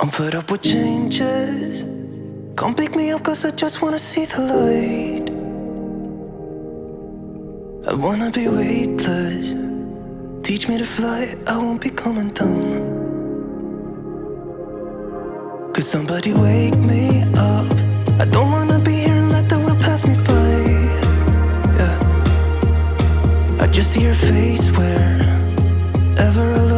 I'm fed up with changes. Come pick me up, cause I just wanna see the light. I wanna be weightless. Teach me to fly, I won't be coming down. Could somebody wake me up? I don't wanna be here and let the world pass me by. Yeah. I just see your face wherever I look,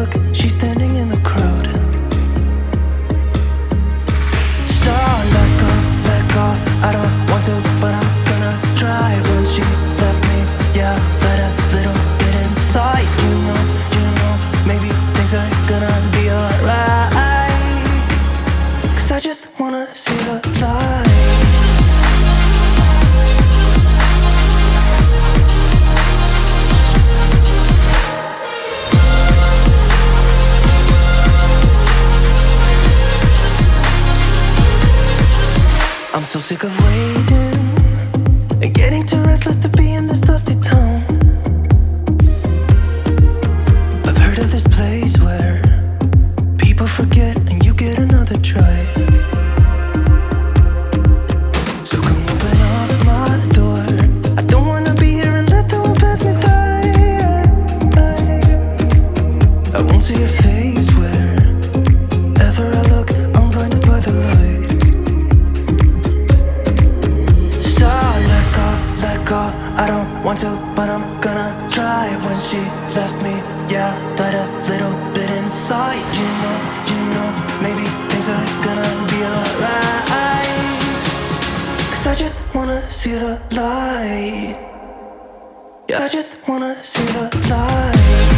I'm so sick of waiting and getting too restless to be in this dusty town. I've heard of this place where people forget and you get another try. So come When she left me, yeah, died a little bit inside. You know, you know, maybe things are gonna be alright. Cause I just wanna see the light. Yeah, I just wanna see the light.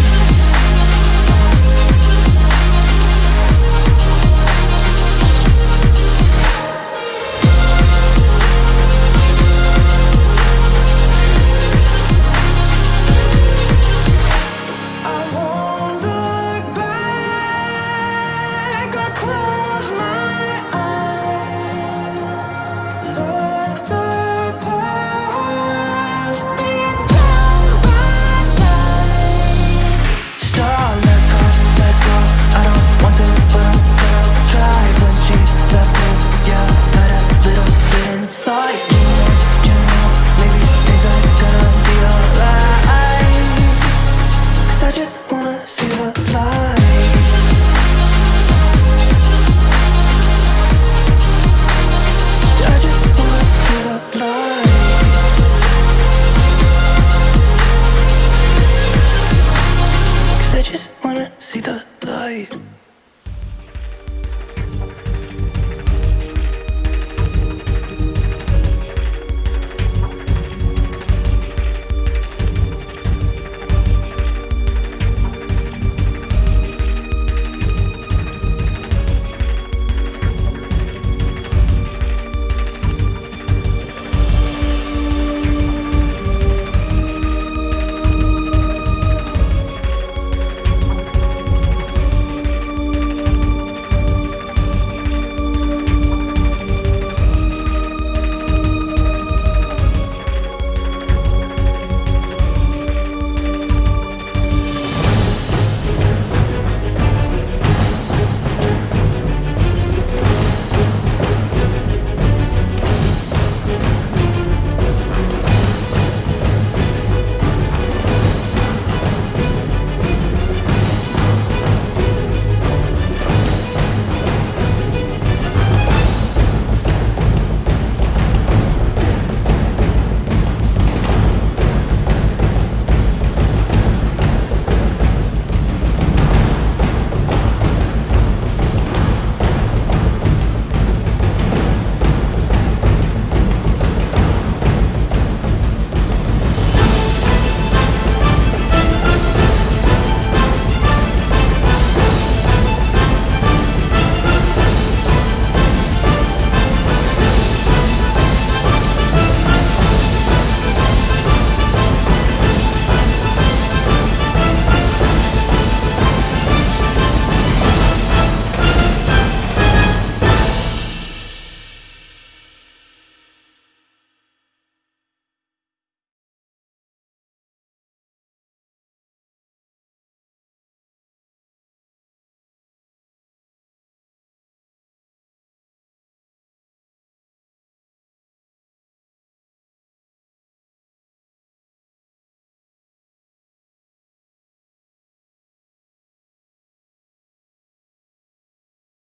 vida dói.